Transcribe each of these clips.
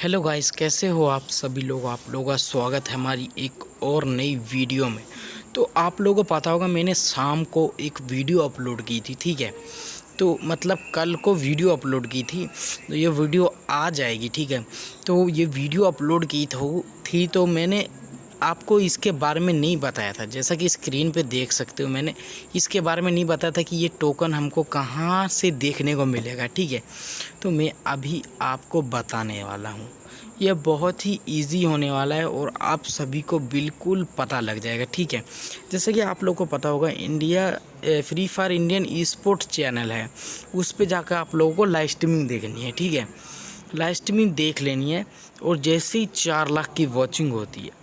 Hello guys कैसे हो आप सभी लोग? आप लोगों का स्वागत है हमारी एक और नई वीडियो में। तो आप लोगों को पता होगा, मैंने शाम को एक वीडियो अपलोड की थी, ठीक है? तो मतलब कल को वीडियो अपलोड की थी तो ये वीडियो आ जाएगी, ठीक है? तो ये वीडियो अपलोड की थी तो मैंने आपको इसके बारे में नहीं बताया था। जैसा कि स्क्रीन पे देख सकते हो मैंने, इसके बारे में नहीं बताया था कि ये टोकन हमको कहाँ से देखने को मिलेगा, ठीक है? तो मैं अभी आपको बताने वाला हूँ। यह बहुत ही इजी होने वाला है और आप सभी को बिल्कुल पता लग जाएगा, ठीक है? जैसे कि आप लोग को पता होगा India Free Fire Indian e sport channel है। उस पर जाकर आप लोगों को लाइव स्ट्रीमिंग देखनी है, ठीक है? लाइव स्ट्रीमिंग देख लेनी है और जैसे ही चार लाख की वॉचिंग होती है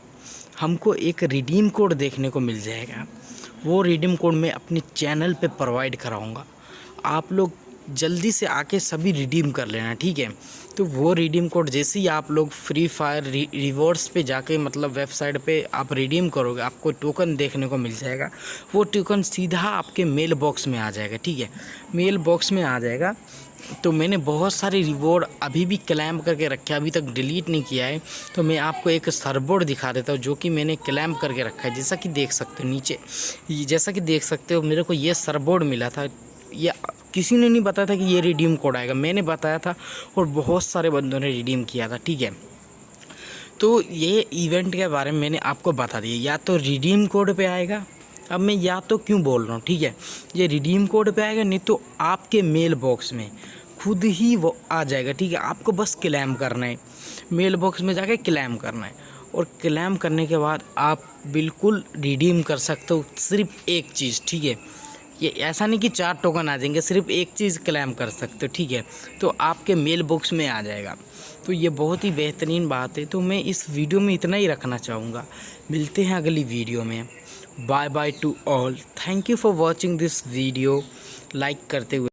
हमको एक रिडीम कोड देखने को मिल जाएगा। वो रिडीम कोड मैं अपने चैनल पे प्रोवाइड कराऊँगा। आप लोग जल्दी से आके सभी रिडीम कर लेना, ठीक है? तो वो रिडीम कोड जैसे ही आप लोग फ्री फायर रिवॉर्ड्स पे जाके मतलब वेबसाइट पे आप रिडीम करोगे, आपको टोकन देखने को मिल जाएगा। वो टोकन सीधा आपके मेल बॉक्स में आ जाएगा, ठीक है? मेल बॉक्स में आ जाएगा। तो मैंने बहुत सारे रिवॉर्ड अभी भी क्लैम करके रखे अभी तक डिलीट नहीं किया है। तो मैं आपको एक सरबोर्ड दिखा देता हूँ, जो कि मैंने क्लैम करके रखा है, जैसा कि देख सकते हो नीचे। जैसा कि देख सकते हो, मेरे को ये सरबोर्ड मिला था। ये किसी ने नहीं बताया था कि ये रिडीम कोड आएगा। मैंने बताया था और बहुत सारे बंदों ने रिडीम किया था, ठीक है? तो ये इवेंट के बारे में मैंने आपको बता दिया। या तो रिडीम कोड पे आएगा। अब मैं या तो क्यों बोल रहा हूँ, ठीक है? ये रिडीम कोड पे आएगा, नहीं तो आपके मेल बॉक्स में खुद ही वो आ जाएगा, ठीक है? आपको बस क्लैम करना है। मेल बॉक्स में जाके क्लैम करना है। और क्लैम करने के बाद आप बिल्कुल रिडीम कर सकते हो, सिर्फ़ एक चीज़, ठीक है? ये ऐसा नहीं कि चार टोकन आ जाएँगे, सिर्फ़ एक चीज़ क्लेम कर सकते हो, ठीक है? तो आपके मेल बॉक्स में आ जाएगा। तो ये बहुत ही बेहतरीन बात है। तो मैं इस वीडियो में इतना ही रखना चाहूँगा। मिलते हैं अगली वीडियो में। Bye bye to all thank you for watching this video like करते हुए